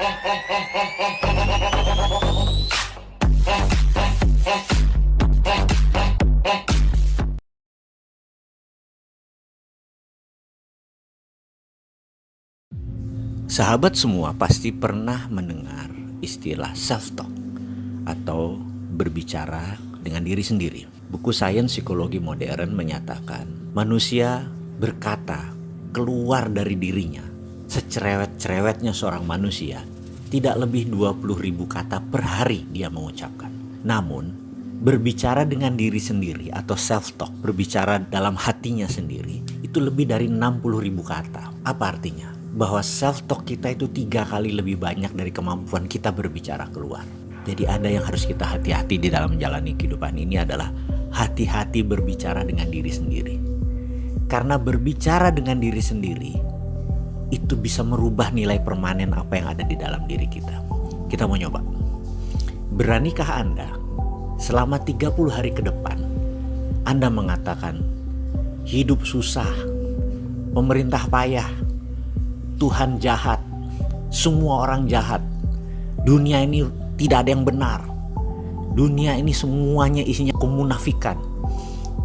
Sahabat semua pasti pernah mendengar istilah self-talk atau berbicara dengan diri sendiri. Buku Sains Psikologi Modern menyatakan manusia berkata keluar dari dirinya secerewet-cerewetnya seorang manusia tidak lebih 20 ribu kata per hari dia mengucapkan. Namun berbicara dengan diri sendiri atau self-talk, berbicara dalam hatinya sendiri itu lebih dari 60 ribu kata. Apa artinya? bahwa self talk kita itu tiga kali lebih banyak dari kemampuan kita berbicara keluar. Jadi ada yang harus kita hati-hati di dalam menjalani kehidupan ini adalah hati-hati berbicara dengan diri sendiri. Karena berbicara dengan diri sendiri itu bisa merubah nilai permanen apa yang ada di dalam diri kita. Kita mau nyoba. Beranikah Anda selama 30 hari ke depan Anda mengatakan hidup susah, pemerintah payah, Tuhan jahat, semua orang jahat. Dunia ini tidak ada yang benar. Dunia ini semuanya isinya kemunafikan.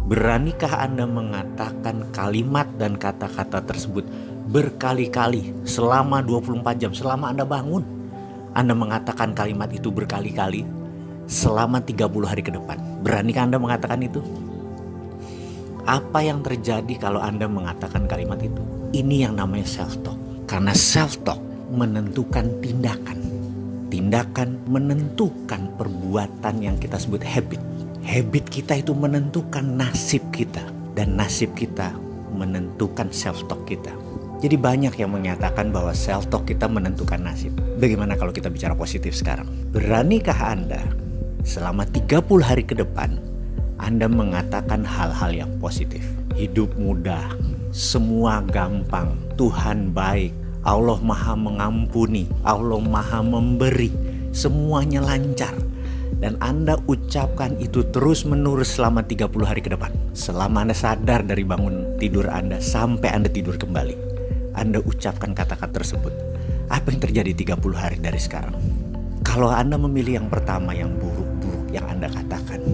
Beranikah Anda mengatakan kalimat dan kata-kata tersebut berkali-kali selama 24 jam selama Anda bangun? Anda mengatakan kalimat itu berkali-kali selama 30 hari ke depan. Beranikah Anda mengatakan itu? Apa yang terjadi kalau Anda mengatakan kalimat itu? Ini yang namanya self-talk. Karena self-talk menentukan tindakan. Tindakan menentukan perbuatan yang kita sebut habit. Habit kita itu menentukan nasib kita. Dan nasib kita menentukan self-talk kita. Jadi banyak yang menyatakan bahwa self-talk kita menentukan nasib. Bagaimana kalau kita bicara positif sekarang? Beranikah Anda selama 30 hari ke depan Anda mengatakan hal-hal yang positif? Hidup mudah, semua gampang, Tuhan baik, Allah maha mengampuni, Allah maha memberi, semuanya lancar. Dan Anda ucapkan itu terus menerus selama 30 hari ke depan. Selama Anda sadar dari bangun tidur Anda sampai Anda tidur kembali. Anda ucapkan kata-kata tersebut. Apa yang terjadi 30 hari dari sekarang? Kalau Anda memilih yang pertama yang buruk-buruk yang Anda katakan,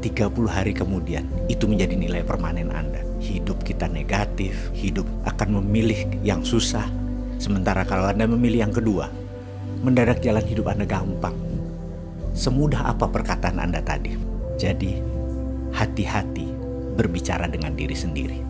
30 hari kemudian itu menjadi nilai permanen Anda. Hidup kita negatif, hidup akan memilih yang susah. Sementara kalau Anda memilih yang kedua, mendadak jalan hidup Anda gampang. Semudah apa perkataan Anda tadi. Jadi, hati-hati berbicara dengan diri sendiri.